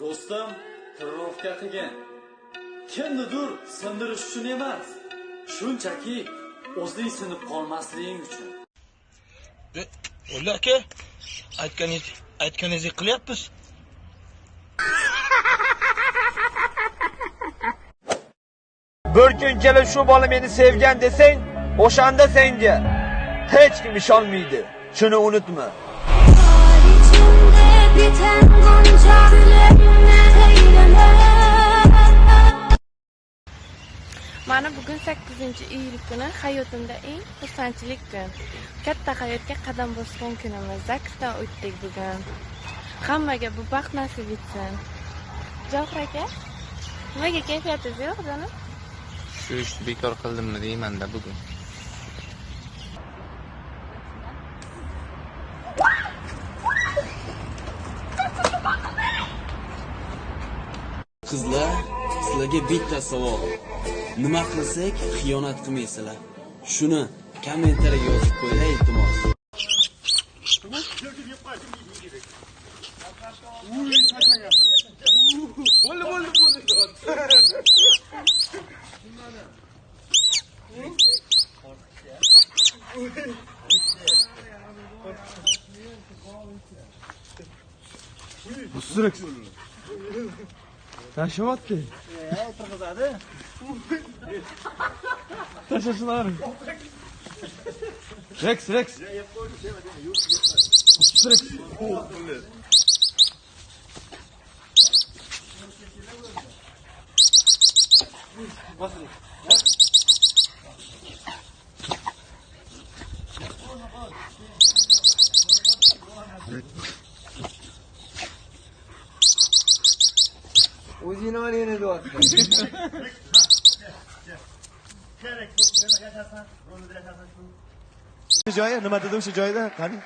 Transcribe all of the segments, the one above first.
do'stim tatuirovka qilgan kimnidir sindirish uchun emas shunchaki o'zing sinib qolmasliging uchun. O'lla aka, aytganingiz aytganingizdek qilyapmiz. bir kun kelib shu bola meni sevgan desang o'shanda senga hech kim ishonmaydi shuni unutma. Içimde bugun 8-iyul kuni hayotimda eng xursandchilik kun. Katta hayotga qadam bosgan kunimiz. Zaksdan o'tdik bugun. Hammaga bu baxt nasib etsin. Javohir aka, nimaga kayfiyatingiz yo'q jonim? Shu ishni bekor qildimmi deymanda bugun. Qizlar, sizlarga bitta savol. Nima qilsak xiyonat qilmaysizlar? Shuni kommentariyaga yozib qo'yinglar iltimos. Taşımadı. Ya otur kız hadi. Taşırsın abi. Rex Rex. Rex. Bas Rex. Rex. O'zingni onangni deyapti. Joyi nima dedi o'sha joyida qani?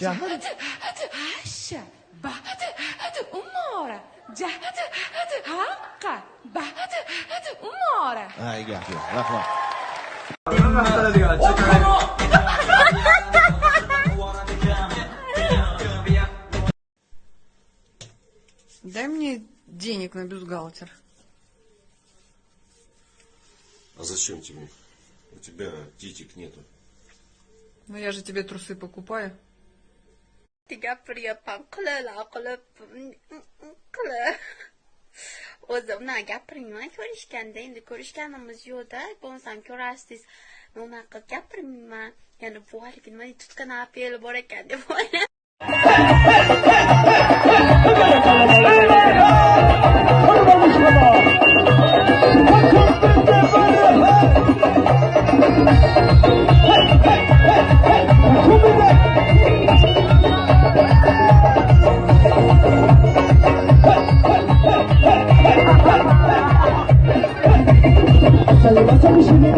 Jahl. Asha, baht, umora, jaht, haqqa, baht, umora. ha gap yo'q rahmat денег на бюстгальтер. А зачем тебе? У тебя титик нету. Ну я же тебе трусы покупаю. gapiryapman qilala qilib qilib o'zimdan gapirmayman ko'rishganda endi ko'rishganimiz yo'qda bo'lmasam ko'rasiz unaqa qilib gapirmayman yana bu haligi nima deydi tutgan apeli bor ekan deb o'ylab I'm